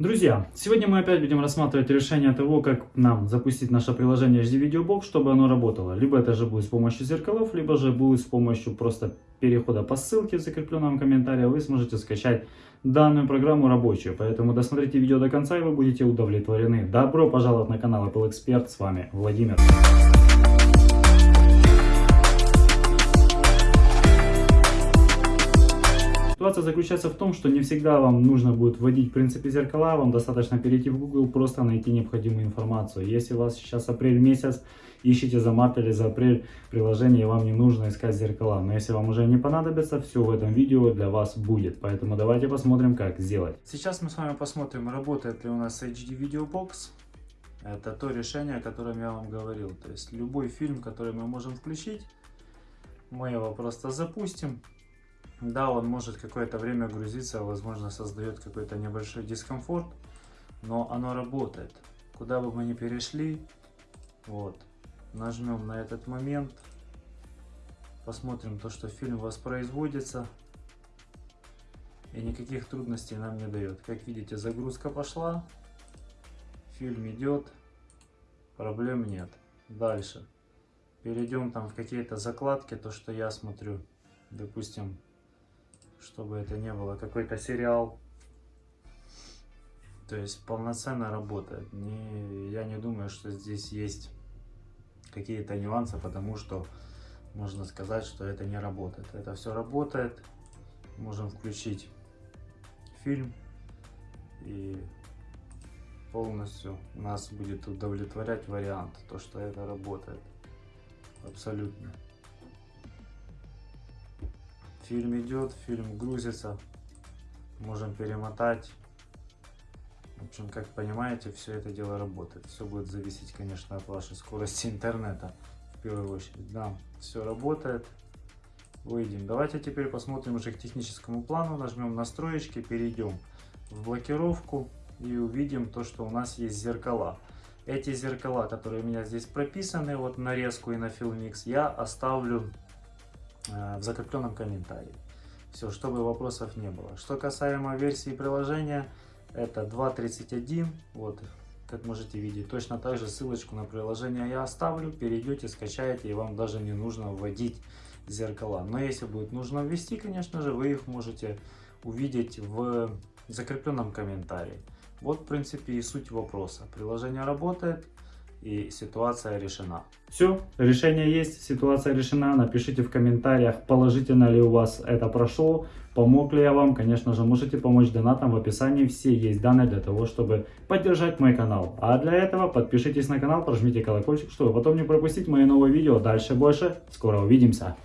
Друзья, сегодня мы опять будем рассматривать решение того, как нам запустить наше приложение HD Video Box, чтобы оно работало. Либо это же будет с помощью зеркалов, либо же будет с помощью просто перехода по ссылке в закрепленном комментарии. Вы сможете скачать данную программу рабочую. Поэтому досмотрите видео до конца и вы будете удовлетворены. Добро пожаловать на канал Apple Expert. С вами Владимир. Ситуация заключается в том, что не всегда вам нужно будет вводить в принципе зеркала, вам достаточно перейти в Google, просто найти необходимую информацию. Если у вас сейчас апрель месяц, ищите за март или за апрель приложение, вам не нужно искать зеркала. Но если вам уже не понадобится, все в этом видео для вас будет. Поэтому давайте посмотрим, как сделать. Сейчас мы с вами посмотрим, работает ли у нас HD Video Box. Это то решение, о котором я вам говорил. То есть любой фильм, который мы можем включить, мы его просто запустим. Да, он может какое-то время грузиться, возможно, создает какой-то небольшой дискомфорт, но оно работает. Куда бы мы ни перешли, вот, нажмем на этот момент, посмотрим то, что фильм воспроизводится, и никаких трудностей нам не дает. Как видите, загрузка пошла, фильм идет, проблем нет. Дальше. Перейдем там в какие-то закладки, то, что я смотрю, допустим, чтобы это не было какой-то сериал. То есть полноценно работает. Не, я не думаю, что здесь есть какие-то нюансы, потому что можно сказать, что это не работает. Это все работает. Можем включить фильм и полностью нас будет удовлетворять вариант, то что это работает. Абсолютно. Фильм идет, фильм грузится. Можем перемотать. В общем, как понимаете, все это дело работает. Все будет зависеть, конечно, от вашей скорости интернета. В первую очередь, да, все работает. Выйдем. Давайте теперь посмотрим уже к техническому плану. Нажмем настроечки, перейдем в блокировку и увидим то, что у нас есть зеркала. Эти зеркала, которые у меня здесь прописаны, вот нарезку и на Filmix, я оставлю в закрепленном комментарии. Все, чтобы вопросов не было. Что касаемо версии приложения, это 2.31, вот, как можете видеть. Точно так же ссылочку на приложение я оставлю, перейдете, скачаете, и вам даже не нужно вводить зеркала. Но если будет нужно ввести, конечно же, вы их можете увидеть в закрепленном комментарии. Вот, в принципе, и суть вопроса. Приложение работает, и ситуация решена. Все, решение есть, ситуация решена. Напишите в комментариях, положительно ли у вас это прошло, помог ли я вам. Конечно же, можете помочь донатом. В описании все есть данные для того, чтобы поддержать мой канал. А для этого подпишитесь на канал, прожмите колокольчик, чтобы потом не пропустить мои новые видео. Дальше больше. Скоро увидимся.